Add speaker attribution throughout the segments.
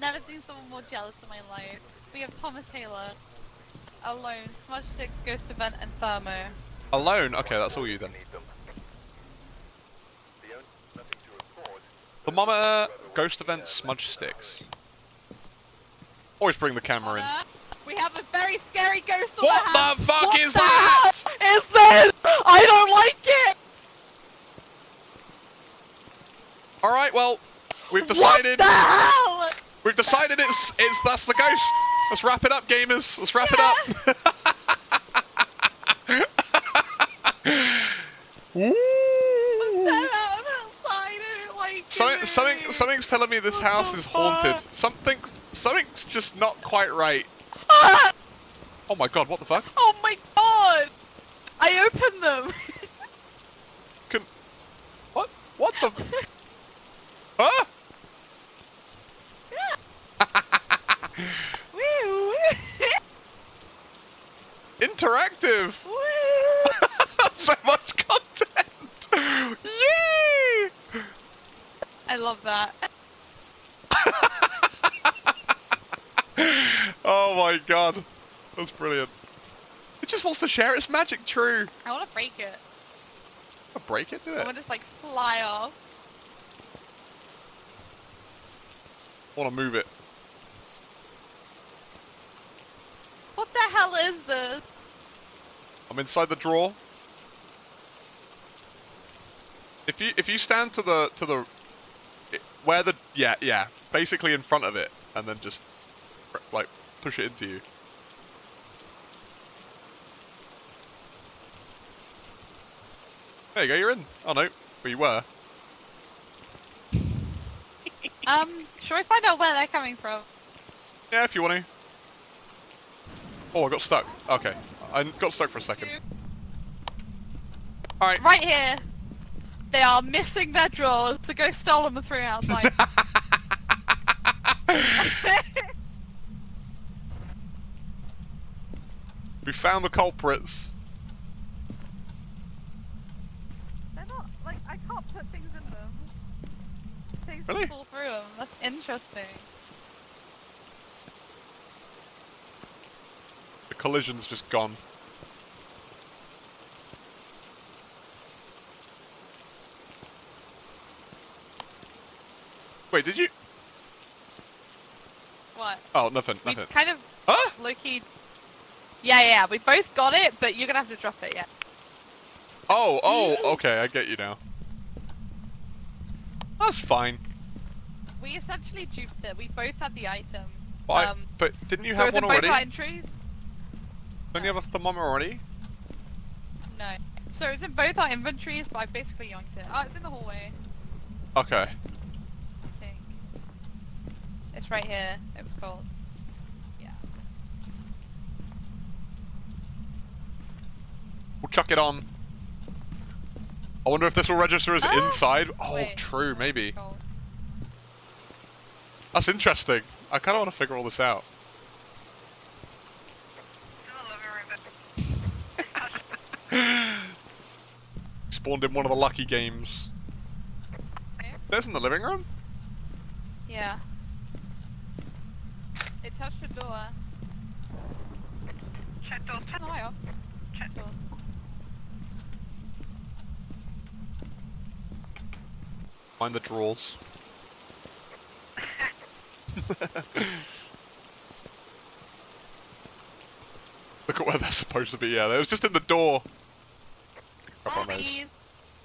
Speaker 1: Never seen someone more jealous in my life. We have Thomas Taylor, Alone, Smudge Sticks, Ghost Event, and Thermo.
Speaker 2: Alone? Okay, that's all you then. Thermometer, ghost event, smudge sticks. Always bring the camera in.
Speaker 1: We have a very scary ghost on
Speaker 2: What
Speaker 1: the
Speaker 2: fuck
Speaker 1: what
Speaker 2: is
Speaker 1: the
Speaker 2: that?
Speaker 1: is this? I don't like it!
Speaker 2: Alright, well, we've decided
Speaker 1: What the hell?
Speaker 2: We've decided it's it's that's the ghost. Let's wrap it up, gamers. Let's wrap it up. Woo!
Speaker 1: Get out of outside, I don't like
Speaker 2: Something, something, something's telling me this house is haunted. Something, something's just not quite right.
Speaker 1: Ah!
Speaker 2: Oh my god, what the fuck?
Speaker 1: Oh my god! I opened them!
Speaker 2: Can, what? What the? huh? Interactive. So much content. Yay!
Speaker 1: I love that.
Speaker 2: Oh my god, that's brilliant. It just wants to share its magic. True.
Speaker 1: I want to break it.
Speaker 2: I'll break it. Do it.
Speaker 1: I want to just like fly off.
Speaker 2: I want to move it.
Speaker 1: What the hell is this?
Speaker 2: I'm inside the drawer. If you if you stand to the to the it- where the yeah yeah basically in front of it and then just like push it into you. There you go, you're in. Oh no, well you were.
Speaker 1: Um, should I find out where they're coming from?
Speaker 2: Yeah, if you want to. Oh, I got stuck. Okay, I got stuck for a second. All right.
Speaker 1: Right here. They are missing their drawers. The ghost stole them and threw them outside.
Speaker 2: we found the culprits.
Speaker 1: They're not like I can't put things in them. Things
Speaker 2: Really?
Speaker 1: fall through them. That's interesting.
Speaker 2: The collision's just gone. Wait, did you?
Speaker 1: What?
Speaker 2: Oh, nothing, nothing.
Speaker 1: We kind of
Speaker 2: Huh?
Speaker 1: Loki. Yeah, yeah, we both got it, but you're gonna have to drop it. Yeah.
Speaker 2: Oh, oh, okay, I get you now. That's fine.
Speaker 1: We essentially duped it. We both had the item.
Speaker 2: But,
Speaker 1: Um,
Speaker 2: but didn't you
Speaker 1: so
Speaker 2: have one
Speaker 1: both
Speaker 2: already?
Speaker 1: our entries.
Speaker 2: Don't you have a thermometer already?
Speaker 1: No. So it's in both our inventories, but I basically yoinked it. Oh, it's in the hallway.
Speaker 2: Okay.
Speaker 1: I think. It's right here. It was called. Yeah.
Speaker 2: We'll chuck it on. I wonder if this will register as
Speaker 1: Ah!
Speaker 2: inside. Oh,
Speaker 1: Wait,
Speaker 2: true, maybe.
Speaker 1: is it called?
Speaker 2: That's interesting. I kind of want to figure all this out. Spawned in one of the lucky games.
Speaker 1: Where?
Speaker 2: There's in the living room?
Speaker 1: Yeah. It touched the door.
Speaker 3: Check doors, check
Speaker 1: No, I off.
Speaker 3: check
Speaker 1: Door.
Speaker 2: Find the drawers. Look at where they're supposed to be. Yeah, they was just in the door. Crap on those.
Speaker 1: Orbeez.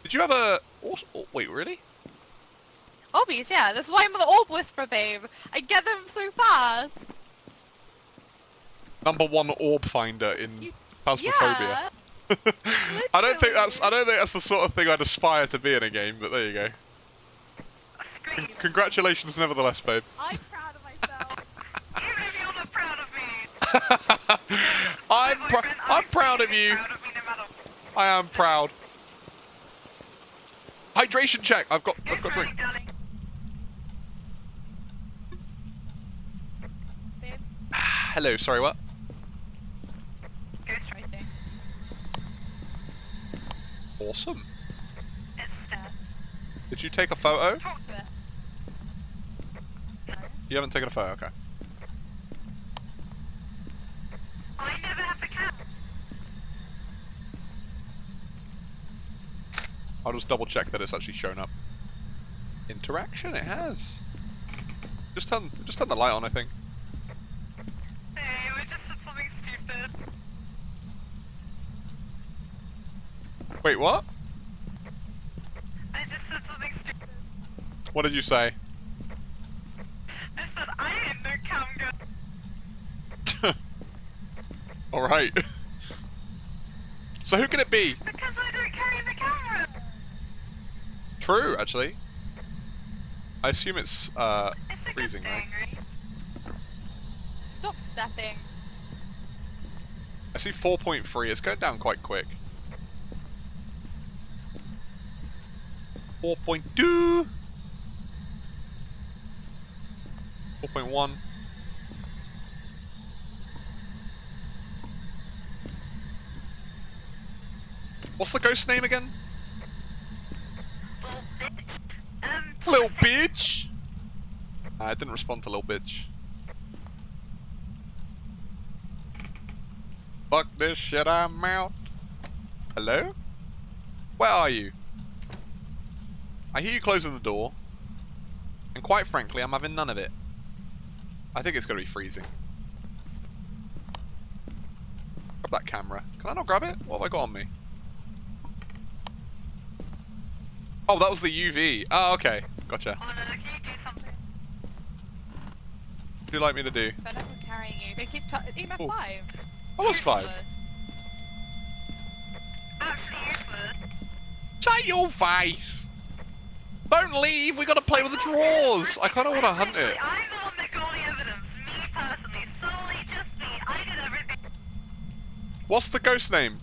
Speaker 2: Did you have a? Oh, oh, wait, really?
Speaker 1: Orbeez, yeah. This is why I'm the orb whisperer, babe. I get them so fast.
Speaker 2: Number one orb finder in
Speaker 1: You-
Speaker 2: Phasmophobia.
Speaker 1: Yeah.
Speaker 2: I don't think that's. I don't think that's the sort of thing I'd aspire to be in a game. But there you go.
Speaker 3: A.
Speaker 2: Congratulations, nevertheless, babe.
Speaker 1: I'm proud of myself.
Speaker 3: Even if you're not proud of me.
Speaker 2: I'm
Speaker 3: my
Speaker 2: pr-
Speaker 3: boyfriend,
Speaker 2: I'm proud of you.
Speaker 3: Proud of me no matter.
Speaker 2: I am proud. Hydration check. I've got. I've got drink. Hello. Sorry. What?
Speaker 3: Ghost
Speaker 1: writing.
Speaker 2: Awesome.
Speaker 3: It's
Speaker 2: Did you take a photo?
Speaker 3: talk
Speaker 1: But
Speaker 3: no.
Speaker 2: You haven't taken a photo, okay.
Speaker 3: I never have the cat.
Speaker 2: I'll just double check that it's actually shown up. Interaction, it has. Just turn, just turn the light on, I think.
Speaker 3: Hey, we just did something stupid.
Speaker 2: Wait, what?
Speaker 3: I just said something stupid.
Speaker 2: What did you say?
Speaker 3: I said I ain't no cam girl.
Speaker 2: Alright. so who can it be?
Speaker 3: Because I don't carry the camera.
Speaker 2: True, actually. I assume it's, uh,
Speaker 3: It's
Speaker 2: freezing,
Speaker 3: thing,
Speaker 2: right?
Speaker 3: right?
Speaker 1: Stop stepping.
Speaker 2: I see 4.3, it's going down quite quick. 4.2! 4.1. What's the ghost name again?
Speaker 3: Little bitch. Um,
Speaker 2: Little bitch! Ah, I didn't respond to little bitch. Fuck this shit, I'm out. Hello? Where are you? I hear you closing the door. And quite frankly, I'm having none of it. I think it's gonna be freezing. Grab that camera. Can I not grab it? What have I got on me? Oh, that was the UV. Oh, okay. Gotcha.
Speaker 3: Oh no, can you do something?
Speaker 2: What do you like me to do?
Speaker 1: Up with carrying you. They keep EMF
Speaker 2: Oh.
Speaker 1: 5.
Speaker 2: I was five.
Speaker 1: Ridiculous.
Speaker 3: Actually useless.
Speaker 2: Shut your face! Don't leave, we gotta play with the drawers! I kinda wanna hunt it.
Speaker 3: I'm the one that got the evidence. Me personally. Solely just me. I did everything.
Speaker 2: What's the ghost name?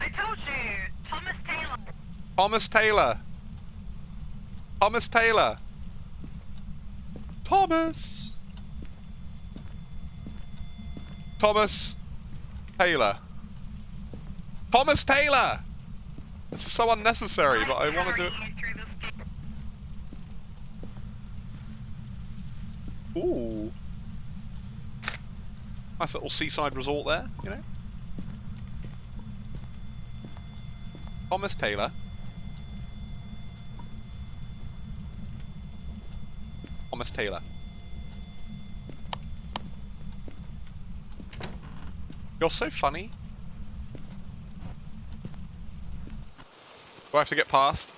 Speaker 3: I told you. Thomas Taylor.
Speaker 2: Thomas Taylor. Thomas Taylor. Thomas. Thomas Taylor. Thomas Taylor! This is so unnecessary, but I want to do it. Ooh. Nice little seaside resort there, you know? Thomas Taylor. Thomas Taylor. You're so funny. Do I have to get past?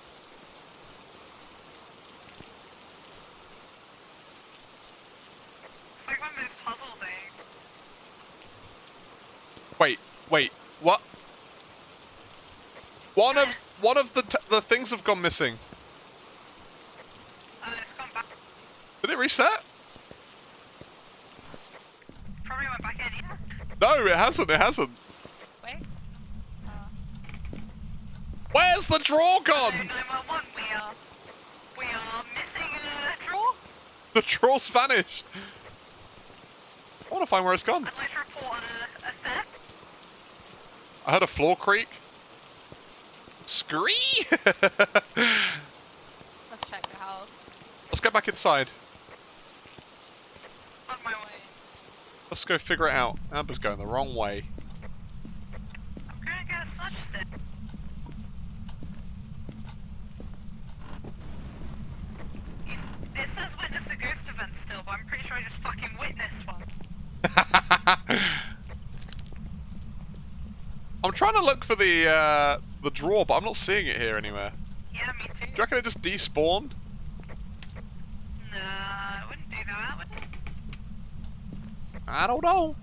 Speaker 3: It's like one of those puzzle things.
Speaker 2: Wait, wait, what? One of one of the t the things have gone missing.
Speaker 3: Oh, it's gone back.
Speaker 2: Did it reset?
Speaker 3: Probably went back in.
Speaker 2: No, it hasn't. It hasn't.
Speaker 1: Wait. Uh,
Speaker 2: Where's the
Speaker 3: draw
Speaker 2: gone?
Speaker 3: we are, we are missing a drawer.
Speaker 2: The draw's vanished. I want to find where it's gone.
Speaker 3: I'd like to report a, a theft.
Speaker 2: I heard a floor creak. Scree!
Speaker 1: let's check the house.
Speaker 2: Let's go back inside.
Speaker 3: On my way.
Speaker 2: Let's go figure it out. Amber's going the wrong way.
Speaker 3: I'm gonna get a smudge stick. It says witness a ghost event still, but I'm pretty sure I just fucking witnessed one.
Speaker 2: I'm trying to look for the uh, the draw, but I'm not seeing it here anywhere.
Speaker 3: Yeah, me too.
Speaker 2: Do you reckon it just despawned?
Speaker 3: No, I wouldn't do that, would it?
Speaker 2: I don't know.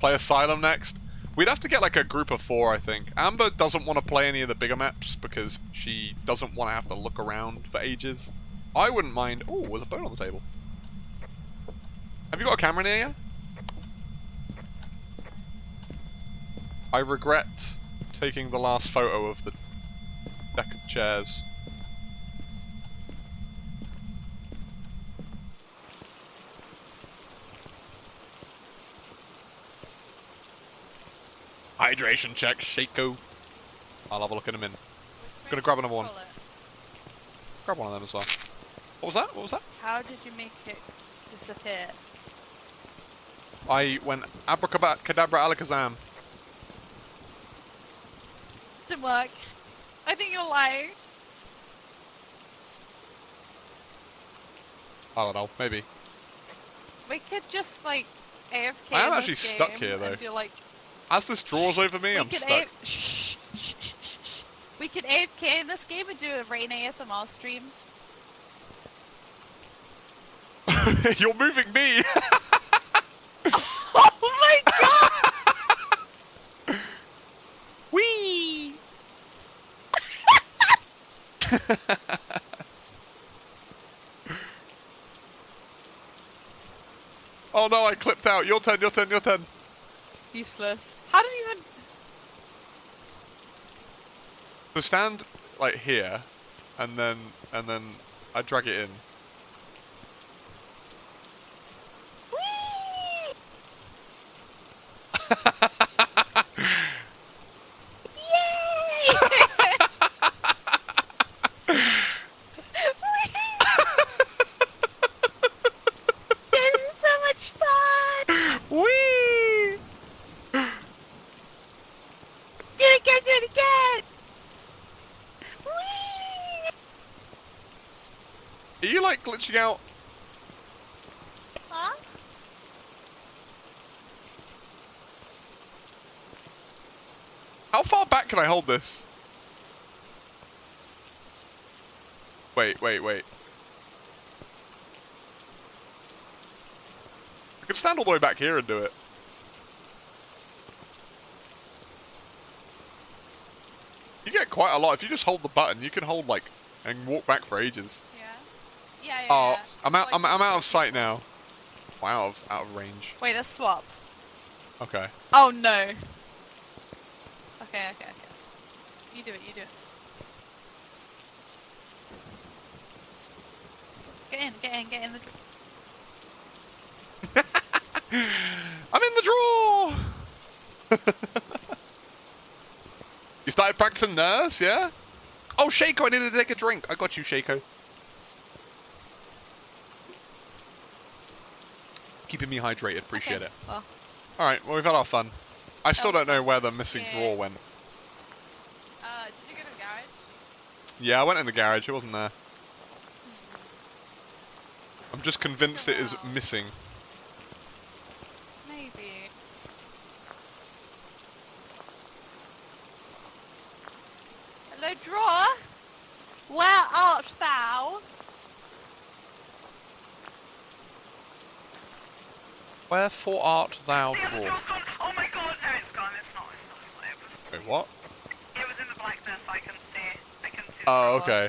Speaker 2: Play Asylum next. We'd have to get like a group of four, I think. Amber doesn't want to play any of the bigger maps because she doesn't want to have to look around for ages. I wouldn't mind. Oh, there's a bone on the table. Have you got a camera near you? I regret taking the last photo of the deck of chairs. Hydration check, Shaco. I'll have a look in a minute. Gonna grab another one. Grab one of them as well. What was that? What was that?
Speaker 1: How did you make it disappear?
Speaker 2: I went abracadabra alakazam.
Speaker 1: Didn't work. I think you're lying.
Speaker 2: I don't know, maybe.
Speaker 1: We could just like AFK.
Speaker 2: I am actually stuck here, though.
Speaker 1: Do, like,
Speaker 2: As this draws over me,
Speaker 1: we
Speaker 2: I'm stuck.
Speaker 1: A- shh, shh, shh, shh, shh. We could AFK in this game and do a Rain ASMR stream.
Speaker 2: You're moving me!
Speaker 1: oh my god! Wee!
Speaker 2: oh no, I clipped out. Your turn, your turn, your turn.
Speaker 1: Useless. How do you even?
Speaker 2: So stand like here, and then and then I drag it in.
Speaker 1: Whee! Yay! this is so much fun!
Speaker 2: Whee!
Speaker 1: Do it again, do it again! Whee!
Speaker 2: Are you like glitching out?
Speaker 1: Huh?
Speaker 2: How far back can I hold this? Wait, wait, wait. I can stand all the way back here and do it. You get quite a lot. If you just hold the button, you can hold like and walk back for ages.
Speaker 1: Yeah. Yeah,
Speaker 2: Oh,
Speaker 1: yeah.
Speaker 2: I'm out. I'm, I'm out of sight now. Wow, out of, out of range.
Speaker 1: Wait, let's swap.
Speaker 2: Okay.
Speaker 1: Oh no. Okay, okay, okay. You do it, you do it. Get in, get in, get in the.
Speaker 2: I'm in the draw. you started practicing nurse, yeah? Oh, Shaco, I needed to take a drink. I got you, Shaco. Keeping me hydrated, appreciate
Speaker 1: Okay,
Speaker 2: it.
Speaker 1: Well,
Speaker 2: Alright, well, we've had our fun. I still
Speaker 1: That
Speaker 2: don't know where the missing
Speaker 1: Yeah.
Speaker 2: drawer went.
Speaker 1: uh, did you go to the garage?
Speaker 2: Yeah, I went in the garage, it wasn't there. I'm just convinced it is missing.
Speaker 1: Maybe. Hello, drawer. Where art thou?
Speaker 2: Wherefore art thou
Speaker 3: The other
Speaker 2: drawer?
Speaker 3: door's gone. Oh my god, no, it's gone. It's not. It's not. It was,
Speaker 2: Wait, what?
Speaker 3: it was in the blackness. I can see. I can see.
Speaker 2: Oh,
Speaker 3: drawer.
Speaker 2: okay.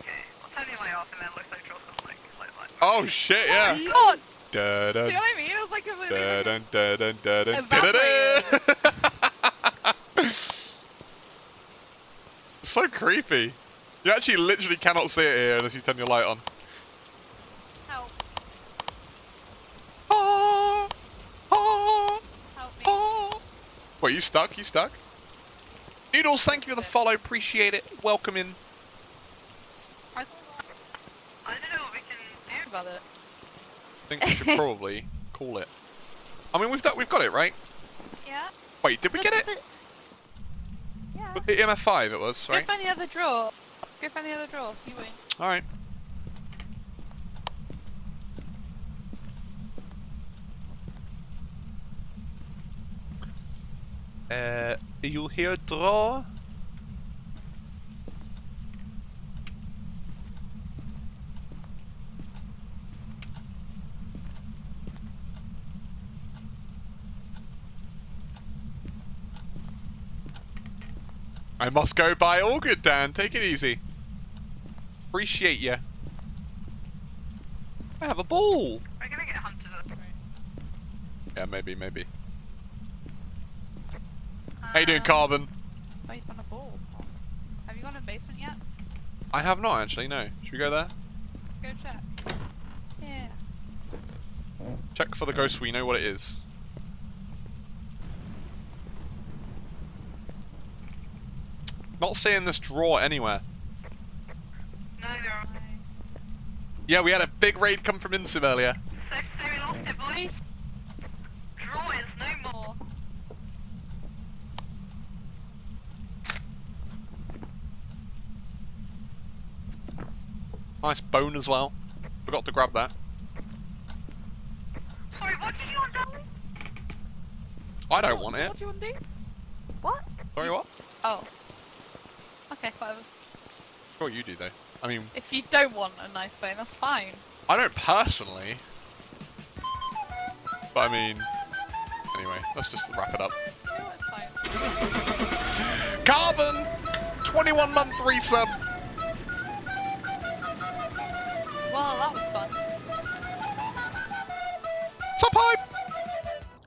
Speaker 3: Okay. I'll turn the light off, and then it looks like draw's like, like, like.
Speaker 2: Oh, shit, yeah.
Speaker 1: Oh god!
Speaker 2: Da, da,
Speaker 1: See what I mean? It was like completely.
Speaker 2: Da,
Speaker 1: different.
Speaker 2: dun, da, dun, da, dun,
Speaker 1: Evaporated.
Speaker 2: da-da-da. so creepy. You actually literally cannot see it here unless you turn your light on.
Speaker 1: Help!
Speaker 2: Ah, ah,
Speaker 1: Help me!
Speaker 2: ah. Wait, you stuck? You stuck? Noodles, thank you for the follow. Appreciate it. Welcome in.
Speaker 1: I
Speaker 3: I don't know what we can do.
Speaker 1: about it.
Speaker 2: I think we should probably call it. I mean, we've done, we've got it, right?
Speaker 1: Yeah.
Speaker 2: Wait, did we get it?
Speaker 1: Yeah.
Speaker 2: With the EMF 5 it was,
Speaker 1: Go
Speaker 2: right?
Speaker 1: find the other drawer. Go find the other drawer. You win.
Speaker 2: Alright. Uh, you hear draw? I must go by. All good, Dan. Take it easy. Appreciate ya. I have a ball.
Speaker 3: We're gonna get hunted
Speaker 2: Yeah, maybe, maybe. How you doing, Carbon?
Speaker 1: Wait on a ball. Have you gone to the basement yet?
Speaker 2: I have not actually. No. Should we go there?
Speaker 1: Go check. Yeah.
Speaker 2: Check for the ghost. We know what it is. Not seeing this drawer anywhere.
Speaker 3: No, there are.
Speaker 2: Yeah, we had a big raid come from Insim earlier.
Speaker 3: So, so we lost it, boys.
Speaker 1: Please
Speaker 3: Draw is no more.
Speaker 1: more.
Speaker 2: Nice bone as well. Forgot to grab that.
Speaker 3: Sorry, what did you want done?
Speaker 2: I don't want it.
Speaker 1: What do you want to do?
Speaker 3: What?
Speaker 2: Sorry, what?
Speaker 1: Oh. Okay, whatever.
Speaker 2: Sure you do though. I mean,
Speaker 1: If you don't want a nice bone, that's fine.
Speaker 2: I don't personally. But I mean, anyway, let's just wrap it up.
Speaker 1: No, it's fine.
Speaker 2: Carbon! 21 month resub!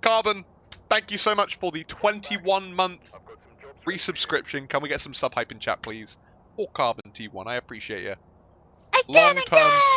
Speaker 2: Carbon, thank you so much for the 21 month resubscription. Can we get some sub hype in chat, please? Or Carbon T1, I appreciate you. Long term